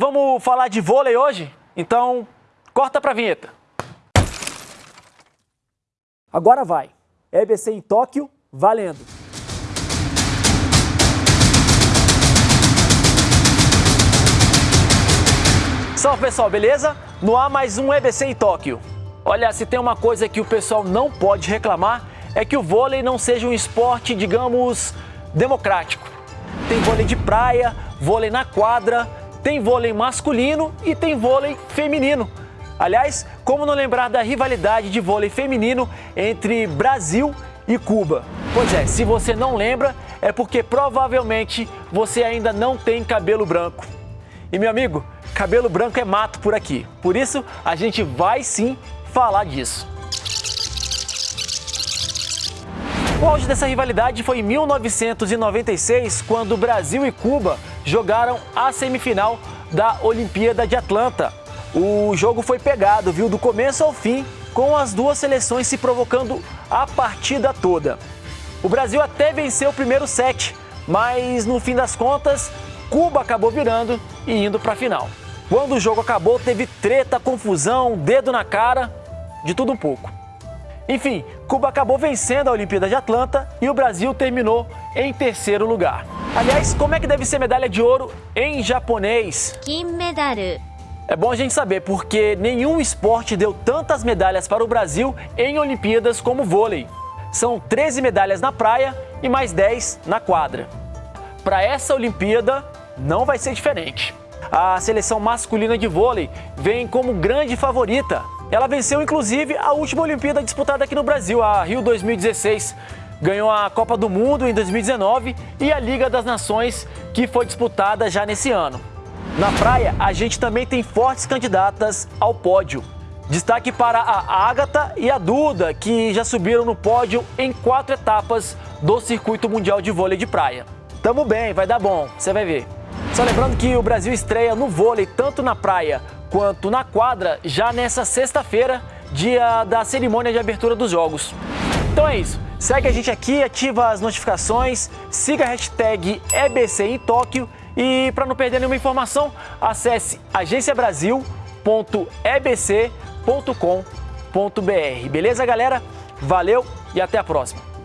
Vamos falar de vôlei hoje? Então, corta pra vinheta. Agora vai. EBC em Tóquio, valendo. Salve pessoal, beleza? No ar mais um EBC em Tóquio. Olha, se tem uma coisa que o pessoal não pode reclamar é que o vôlei não seja um esporte, digamos, democrático. Tem vôlei de praia, vôlei na quadra, tem vôlei masculino e tem vôlei feminino. Aliás, como não lembrar da rivalidade de vôlei feminino entre Brasil e Cuba? Pois é, se você não lembra, é porque provavelmente você ainda não tem cabelo branco. E meu amigo, cabelo branco é mato por aqui. Por isso, a gente vai sim falar disso. O auge dessa rivalidade foi em 1996, quando Brasil e Cuba jogaram a semifinal da Olimpíada de Atlanta. O jogo foi pegado, viu, do começo ao fim, com as duas seleções se provocando a partida toda. O Brasil até venceu o primeiro set, mas no fim das contas, Cuba acabou virando e indo para a final. Quando o jogo acabou, teve treta, confusão, dedo na cara, de tudo um pouco. Enfim, Cuba acabou vencendo a Olimpíada de Atlanta e o Brasil terminou em terceiro lugar. Aliás, como é que deve ser medalha de ouro em japonês? Kinmedaru. É bom a gente saber, porque nenhum esporte deu tantas medalhas para o Brasil em Olimpíadas como o vôlei. São 13 medalhas na praia e mais 10 na quadra. Para essa Olimpíada, não vai ser diferente. A seleção masculina de vôlei vem como grande favorita. Ela venceu inclusive a última Olimpíada disputada aqui no Brasil, a Rio 2016. Ganhou a Copa do Mundo em 2019 e a Liga das Nações, que foi disputada já nesse ano. Na praia, a gente também tem fortes candidatas ao pódio. Destaque para a Ágata e a Duda, que já subiram no pódio em quatro etapas do Circuito Mundial de Vôlei de Praia. Tamo bem, vai dar bom, você vai ver. Só lembrando que o Brasil estreia no vôlei tanto na praia quanto na quadra já nessa sexta-feira, dia da cerimônia de abertura dos jogos. Então é isso. Segue a gente aqui, ativa as notificações, siga a hashtag EBC em Tóquio e para não perder nenhuma informação, acesse agenciabrasil.ebc.com.br. Beleza, galera? Valeu e até a próxima.